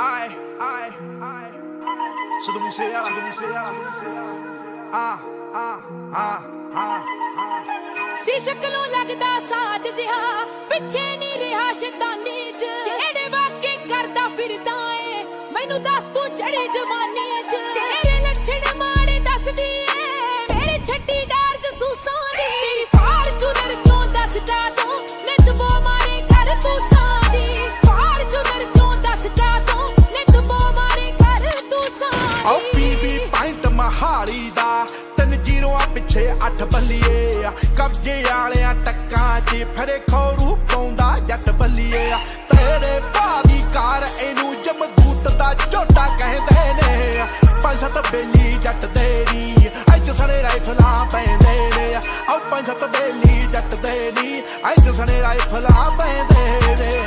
ਆਏ ਆਏ ਆਏ ਸਿੱਧੂ ਮੂਸੇ ਵਾਲਾ ਸਿੱਧੂ ਮੂਸੇ ਵਾਲਾ ਆ ਆ ਆ ਆ ਸੀ ਸ਼ਕਲੋਂ ਲੱਗਦਾ ਸਾਧ ਜਿਹਾ ਪਿੱਛੇ ਨਹੀਂ ਰਿਹਾ ਸ਼ੈਤਾਨੀ ਚ ਜਿਹੜੇ ਵਾਕੇ ਕਰਦਾ ਫਿਰਦਾ ਏ ਮੈਨੂੰ ਦੱਸ ਤੂੰ ਚੜੇ ਜਮਾਨੇ ਚ ਪਾਇੰਟ ਦਾ ਤਿੰਨ ਜੀਰੋਆਂ ਪਿੱਛੇ ਅੱਠ ਬੱਲੀਏ ਆ। ਕਬਜੇ ਵਾਲਿਆਂ ਟੱਕਾਂ 'ਚ ਫਰੇ ਖੌਰੂ ਪਾਉਂਦਾ ਜੱਟ ਬੱਲੀਏ ਆ। ਤੇਰੇ ਭਾ ਦੀ ਕਾਰ ਇਹਨੂੰ ਜਮਦੂਤ ਦਾ ਝੋਟਾ ਕਹਿੰਦੇ ਨੇ ਪੰਜ ਸੱਤ ਬੇਲੀ ਜੱਟ ਦੇਰੀ ਅੱਜ ਸਣੇ ਰਾਈਫਲਾਂ ਪੈਂਦੇ ਨੇ ਆ। ਪੰਜ ਸੱਤ ਬੇਲੀ ਜੱਟ ਦੇਰੀ ਅੱਜ ਸਣੇ ਰਾਈਫਲਾਂ ਪੈਂਦੇ ਨੇ।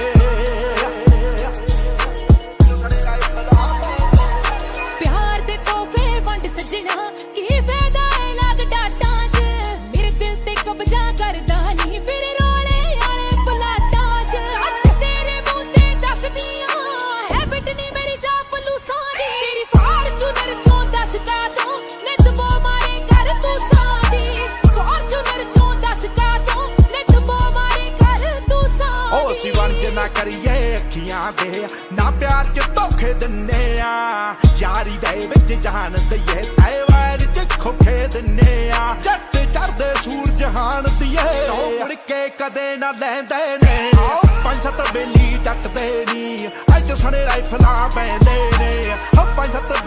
ਕਰੀਏ ਅੱਖੀਆਂ ਦੇ ਨਾ ਪਿਆਰ ਚ ਧੋਖੇ ਦਿੰਨੇ ਆ। ਯਾਰੀ ਦੇ ਵਿੱਚ ਜਾਨ ਦਈਏ ਐ ਵਾਰ ਚ ਖੋਖੇ ਦਿੰਨੇ ਆ। ਜੱਟ ਚੜਦੇ ਸੂਰਜ ਹਾਨ ਦੀਏ। ਉਹ ਮੁੜ ਕੇ ਕਦੇ ਨਾ ਲੈਂਦੇ ਨੇ। ਆਓ ਪੰਜ ਸੱਤ ਬੇਲੀ ਜੱਟ ਨੀ। ਅੱਜ ਸਣੇ ਰਾਈਫਲਾਂ ਪੈਂਦੇ ਨੇ। ਹੋ ਪੰਜ ਸੱਤ